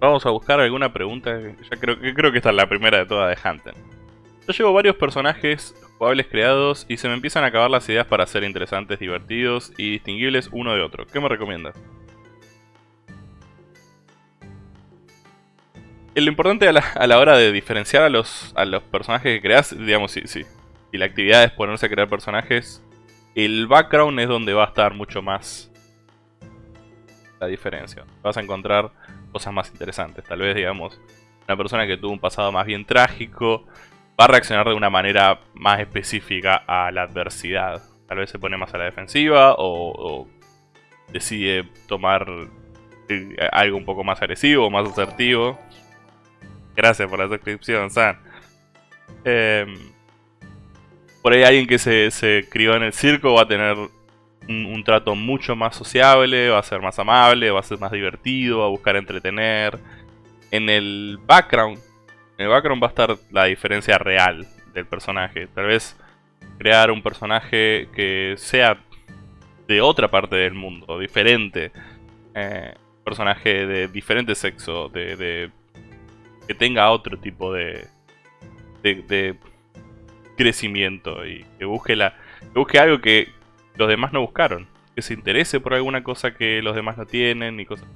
Vamos a buscar alguna pregunta. Ya creo, creo que esta es la primera de todas de Hunter. Yo llevo varios personajes jugables creados y se me empiezan a acabar las ideas para ser interesantes, divertidos y distinguibles uno de otro. ¿Qué me recomiendas? Lo importante a la, hora de diferenciar a los, a los personajes que creas, digamos, si, sí, si la actividad es ponerse a crear personajes, el background es donde va a estar mucho más la diferencia. Vas a encontrar cosas más interesantes. Tal vez, digamos, una persona que tuvo un pasado más bien trágico va a reaccionar de una manera más específica a la adversidad. Tal vez se pone más a la defensiva o, decide tomar eh, algo un poco más agresivo, más asertivo. Gracias por la suscripción, San. Em, por ahí alguien que se, se crió en el circo va a tener un, trato mucho más sociable, va a ser más amable, va a ser más divertido, va a buscar entretener. En el background, en el background va a estar la diferencia real del personaje. Tal vez crear un personaje que sea de otra parte del mundo, diferente. Eh, personaje de diferente sexo, de, que tenga otro tipo de, de, crecimiento y que busque, la, que busque algo que, los demás no buscaron. Que se interese por alguna cosa que los demás no tienen y cosas.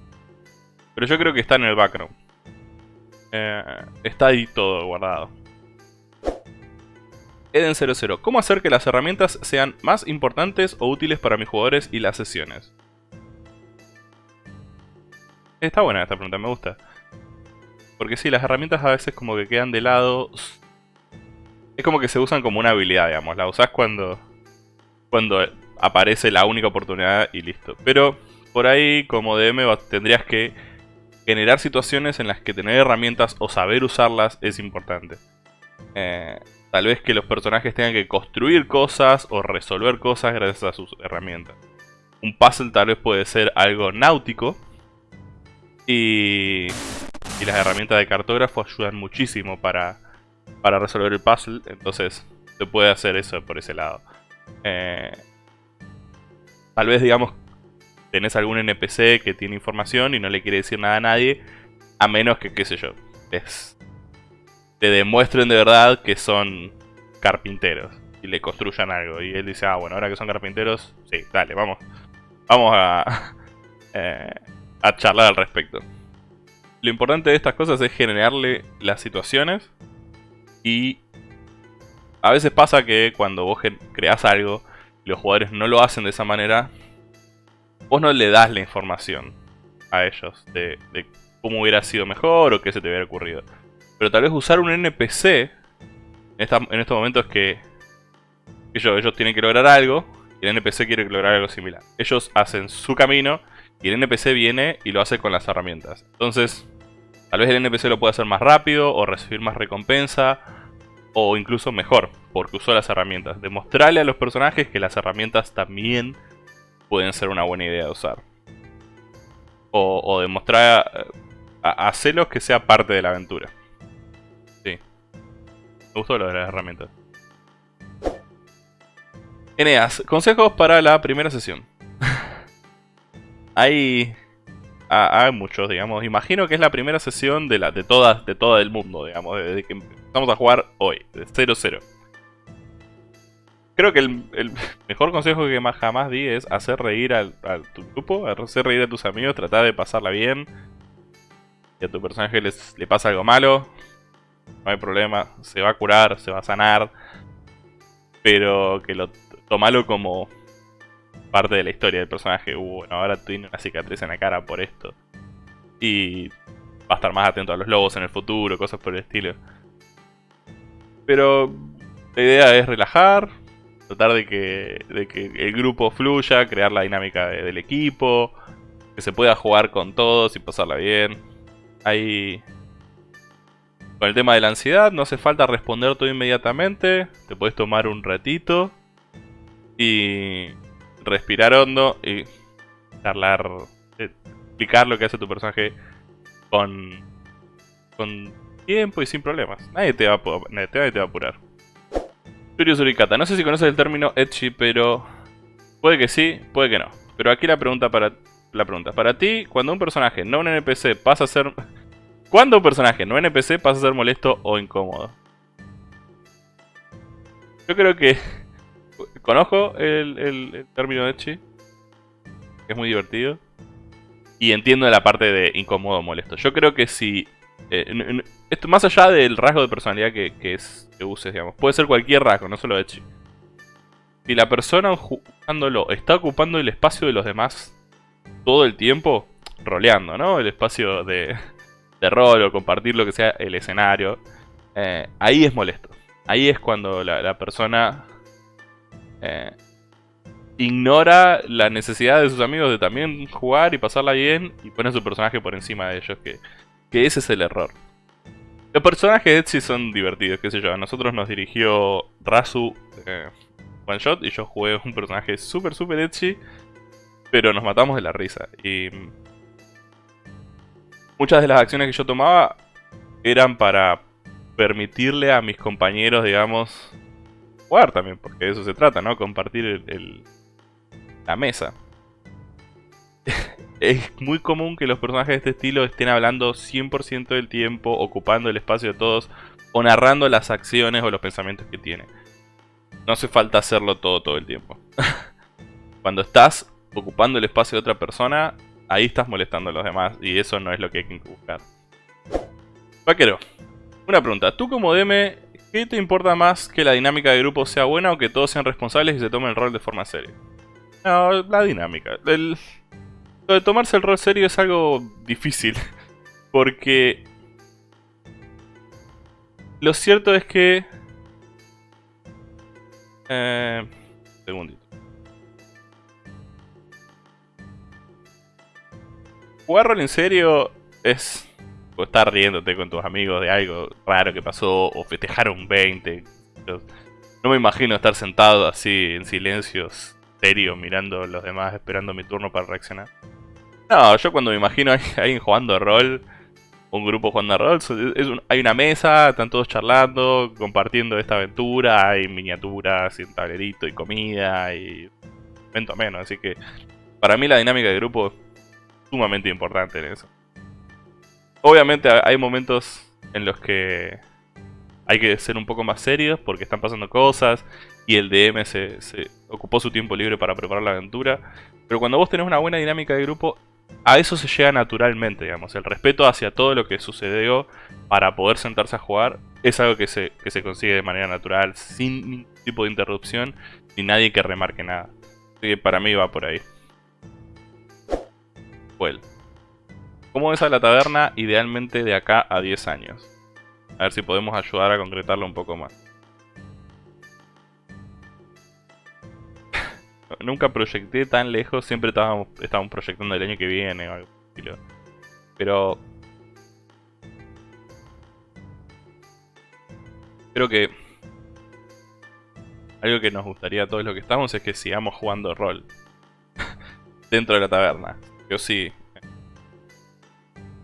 Pero yo creo que está en el background. Eh, está ahí todo guardado. Eden00. ¿Cómo hacer que las herramientas sean más importantes o útiles para mis jugadores y las sesiones? Está buena esta pregunta, me gusta. Porque sí, las herramientas a veces como que quedan de lado. Es como que se usan como una habilidad, digamos. La usás cuando, cuando aparece la única oportunidad y listo. Pero por ahí como DM tendrías que generar situaciones en las que tener herramientas o saber usarlas es importante. Eh, tal vez que los personajes tengan que construir cosas o resolver cosas gracias a sus herramientas. Un puzzle tal vez puede ser algo náutico. Y, y las herramientas de cartógrafo ayudan muchísimo para, para resolver el puzzle. Entonces se puede hacer eso por ese lado. Eh, Tal vez, digamos, tenés algún NPC que tiene información y no le quiere decir nada a nadie, a menos que, qué sé yo, te demuestren de verdad que son carpinteros y le construyan algo. Y él dice, ah, bueno, ahora que son carpinteros, sí, dale, vamos, vamos a, eh, a charlar al respecto. Lo importante de estas cosas es generarle las situaciones y a veces pasa que cuando vos creas algo los jugadores no lo hacen de esa manera, vos no le das la información a ellos de, cómo hubiera sido mejor o qué se te hubiera ocurrido. Pero tal vez usar un NPC en, estos momentos que, que ellos, tienen que lograr algo y el NPC quiere lograr algo similar. Ellos hacen su camino y el NPC viene y lo hace con las herramientas. Entonces, tal vez el NPC lo pueda hacer más rápido o recibir más recompensa o incluso mejor, porque usó las herramientas. Demostrarle a los personajes que las herramientas también pueden ser una buena idea de usar. O, demostrar a, hacerlos que sea parte de la aventura. Sí. Me gustó lo de las herramientas. Eneas, consejos para la primera sesión. hay, hay muchos, digamos. Imagino que es la primera sesión de, la, de, todas, de todo el mundo, digamos. Desde que Vamos a jugar hoy, de 0-0. Creo que el, mejor consejo que más jamás di es hacer reír a, tu grupo, hacer reír a tus amigos, tratar de pasarla bien. Si a tu personaje les, le pasa algo malo, no hay problema, se va a curar, se va a sanar. Pero que lo tomalo como parte de la historia del personaje. Uh, bueno, ahora tiene una cicatriz en la cara por esto. Y va a estar más atento a los lobos en el futuro, cosas por el estilo. Pero la idea es relajar, tratar de que, el grupo fluya, crear la dinámica del equipo, que se pueda jugar con todos y pasarla bien. Ahí... Con el tema de la ansiedad, no hace falta responder todo inmediatamente. Te puedes tomar un ratito y respirar hondo y charlar, eh, explicar lo que hace tu personaje con, con tiempo y sin problemas. Nadie te va a, nadie te va a apurar. No sé si conoces el término Etchi, pero... Puede que sí, puede que no. Pero aquí la pregunta para... La pregunta. Para ti, cuando un personaje, no un NPC, pasa a ser... ¿Cuándo un personaje no NPC pasa a ser molesto o incómodo? Yo creo que... Conozco el, el, término Echi. Es muy divertido. Y entiendo la parte de incómodo molesto. Yo creo que si... Eh, esto, más allá del rasgo de personalidad que, que, es, que uses, digamos. Puede ser cualquier rasgo, no solo Echi. Si la persona jugándolo está ocupando el espacio de los demás todo el tiempo, roleando, ¿no? El espacio de, de rol o compartir lo que sea el escenario, eh, ahí es molesto. Ahí es cuando la, persona eh, ignora la necesidad de sus amigos de también jugar y pasarla bien y pone su personaje por encima de ellos, que, que ese es el error. Los personajes de Etsy son divertidos, qué sé yo. A nosotros nos dirigió Razu eh, One Shot y yo jugué un personaje súper, súper Etsy, pero nos matamos de la risa. Y muchas de las acciones que yo tomaba eran para permitirle a mis compañeros, digamos, también, porque de eso se trata, ¿no? Compartir el, la mesa. es muy común que los personajes de este estilo estén hablando 100% del tiempo, ocupando el espacio de todos, o narrando las acciones o los pensamientos que tienen. No hace falta hacerlo todo todo el tiempo. Cuando estás ocupando el espacio de otra persona, ahí estás molestando a los demás y eso no es lo que hay que buscar. Vaquero, una pregunta. Tú como DM, ¿qué te importa más que la dinámica de grupo sea buena o que todos sean responsables y se tomen el rol de forma seria? No, la dinámica. lo de tomarse el rol serio es algo difícil. Porque... Lo cierto es que... Eh, segundito. jugar rol en serio es estar riéndote con tus amigos de algo raro que pasó o festejar un 20. no me imagino estar sentado así en silencio, serio, mirando a los demás, esperando mi turno para reaccionar. No, yo cuando me imagino a alguien jugando rol, un grupo jugando rol, hay una mesa, están todos charlando, compartiendo esta aventura, hay miniaturas y un tablerito y comida y evento menos, así que para mí la dinámica de grupo sumamente importante en eso. Obviamente hay momentos en los que hay que ser un poco más serios porque están pasando cosas y el DM se, ocupó su tiempo libre para preparar la aventura. Pero cuando vos tenés una buena dinámica de grupo, a eso se llega naturalmente, digamos. El respeto hacia todo lo que sucedió para poder sentarse a jugar es algo que se, que se consigue de manera natural, sin ningún tipo de interrupción, ni nadie que remarque nada. Así que para mí va por ahí. ¿Cómo ves a la taberna idealmente de acá a 10 años? A ver si podemos ayudar a concretarlo un poco más. Nunca proyecté tan lejos, siempre estábamos, proyectando el año que viene o algo Pero... Creo que... Algo que nos gustaría a todos los que estamos es que sigamos jugando rol. Dentro de la taberna. Yo sí.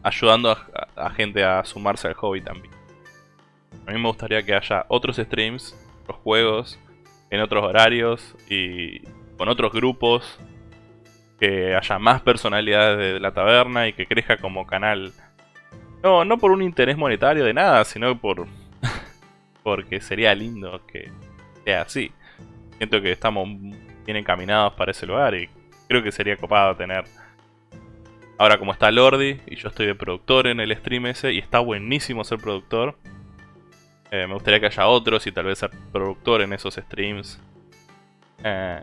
Ayudando a, gente a sumarse al hobby también. A mí me gustaría que haya otros streams, otros juegos, en otros horarios y con otros grupos. Que haya más personalidades de la taberna y que crezca como canal. No, no por un interés monetario de nada, sino por... porque sería lindo que sea así. Siento que estamos bien encaminados para ese lugar y creo que sería copado tener Ahora como está Lordi y yo estoy de productor en el stream ese y está buenísimo ser productor. Eh, me gustaría que haya otros y tal vez ser productor en esos streams. Eh,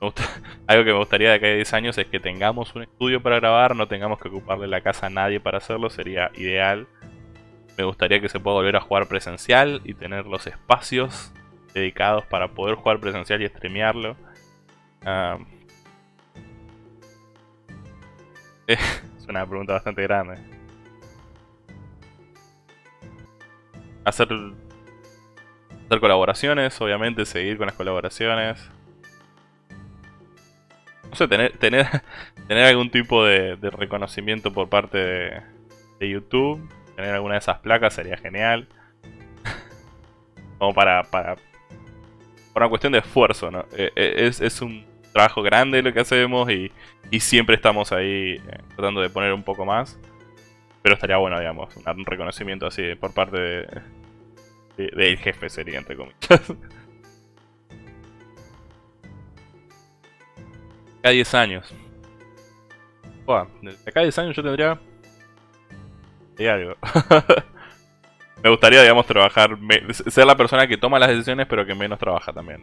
algo que me gustaría de acá a 10 años es que tengamos un estudio para grabar, no tengamos que ocuparle la casa a nadie para hacerlo, sería ideal. Me gustaría que se pueda volver a jugar presencial y tener los espacios dedicados para poder jugar presencial y streamearlo. Ah, es una pregunta bastante grande. Hacer, hacer colaboraciones, obviamente, seguir con las colaboraciones. No sé, tener, tener, tener algún tipo de, reconocimiento por parte de, YouTube. Tener alguna de esas placas sería genial. Como para, para... Por una cuestión de esfuerzo, ¿no? Eh, eh, es, es un trabajo grande lo que hacemos y, siempre estamos ahí eh, tratando de poner un poco más. pero estaría bueno, digamos, un reconocimiento así por parte de, del jefe sería, entre comillas. Cada 10 años. Buah, acá 10 años yo tendría... Y algo. Me gustaría, digamos, trabajar... Ser la persona que toma las decisiones, pero que menos trabaja también.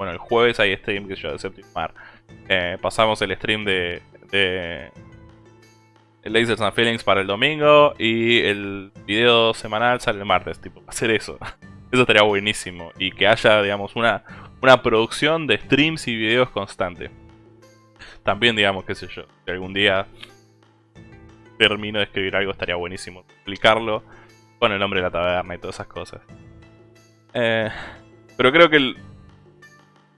Bueno, el jueves hay stream que yo de Septimar. Eh, pasamos el stream de... de Lasers and Feelings para el domingo y el video semanal sale el martes, tipo, hacer eso. Eso estaría buenísimo. Y que haya, digamos, una, una producción de streams y videos constante. También, digamos, qué sé yo, si algún día termino de escribir algo estaría buenísimo explicarlo con el nombre de la taberna y todas esas cosas. Eh, pero creo que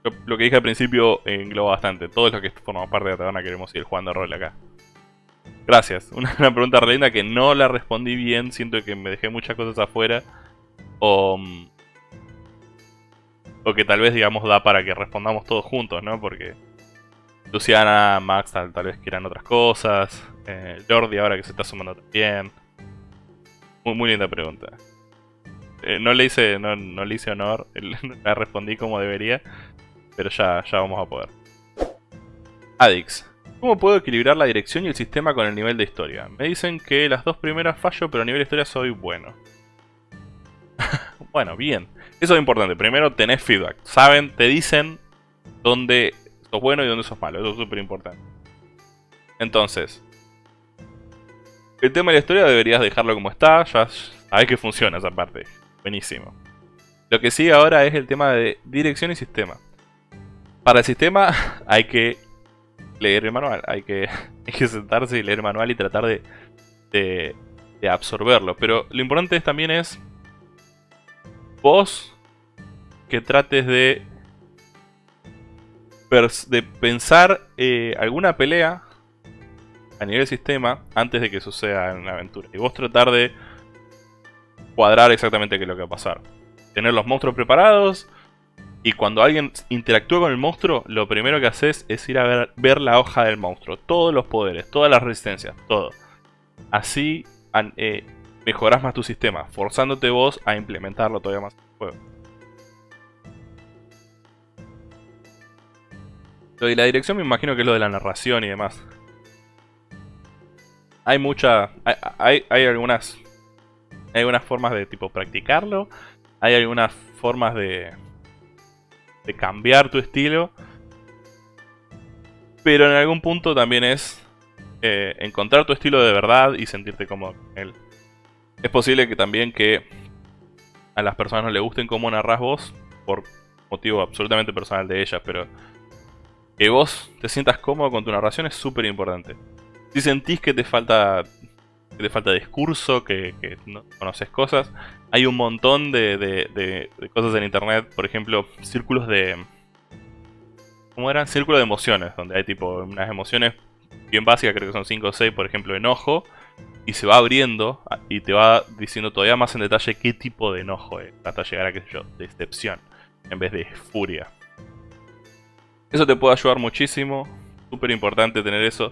lo, que dije al principio engloba bastante. Todos los que formamos parte de la queremos ir jugando rol acá. Gracias. Una, pregunta re linda que no la respondí bien. Siento que me dejé muchas cosas afuera. O, mm, o que tal vez, digamos, da para que respondamos todos juntos, ¿no? Porque Luciana, Max tal, vez quieran otras cosas. Eh, Jordi ahora que se está sumando también. Muy, muy linda pregunta. Eh, no, le hice, no, no le hice honor, la respondí como debería. Pero ya, ya vamos a poder. Adix. ¿Cómo puedo equilibrar la dirección y el sistema con el nivel de historia? Me dicen que las dos primeras fallo, pero a nivel de historia soy bueno. bueno, bien. Eso es importante. Primero tenés feedback. Saben, te dicen dónde sos bueno y dónde sos malo. Eso es súper importante. Entonces, el tema de la historia deberías dejarlo como está. Ya sabes que funciona esa parte. Buenísimo. Lo que sigue ahora es el tema de dirección y sistema. Para el sistema hay que leer el manual. Hay que, sentarse y leer el manual y tratar de, absorberlo. Pero lo importante también es vos que trates de, de pensar eh, alguna pelea a nivel sistema antes de que suceda en la aventura. Y vos tratar de cuadrar exactamente qué es lo que va a pasar. Tener los monstruos preparados, y cuando alguien interactúa con el monstruo, lo primero que haces es ir a ver, la hoja del monstruo. Todos los poderes, todas las resistencias, todo. Así eh, mejoras más tu sistema, forzándote vos a implementarlo todavía más en el juego. Lo la dirección me imagino que es lo de la narración y demás. Hay mucha... Hay, hay algunas... Hay algunas formas de tipo practicarlo. Hay algunas formas de de cambiar tu estilo. Pero en algún punto también es eh, encontrar tu estilo de verdad y sentirte cómodo con él. Es posible que también que a las personas no le gusten cómo narras vos, por motivo absolutamente personal de ellas, pero que vos te sientas cómodo con tu narración es súper importante. Si sentís que te falta que te falta discurso, que, no conoces cosas. Hay un montón de, cosas en internet, por ejemplo, círculos de... ¿Cómo eran? Círculos de emociones, donde hay tipo unas emociones bien básicas, creo que son 5 o 6, por ejemplo, enojo, y se va abriendo y te va diciendo todavía más en detalle qué tipo de enojo es, hasta llegar a, qué sé yo, decepción, en vez de furia. Eso te puede ayudar muchísimo, súper importante tener eso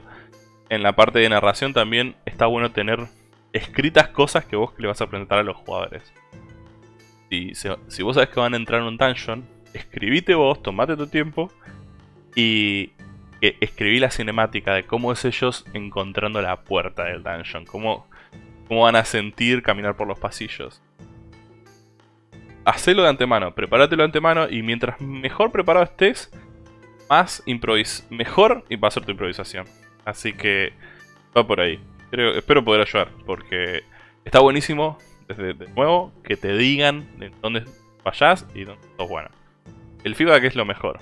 en la parte de narración también está bueno tener escritas cosas que vos le vas a presentar a los jugadores. Si, vos sabes que van a entrar en un dungeon, escribite vos, tomate tu tiempo y escribí la cinemática de cómo es ellos encontrando la puerta del dungeon, cómo, cómo van a sentir caminar por los pasillos. Hacelo de antemano, prepáratelo de antemano y mientras mejor preparado estés, más improvis mejor va a ser tu improvisación. Así que va por ahí. Espero poder ayudar, porque está buenísimo, desde de nuevo, que te digan de dónde vayas y dónde sos bueno. El feedback es lo mejor.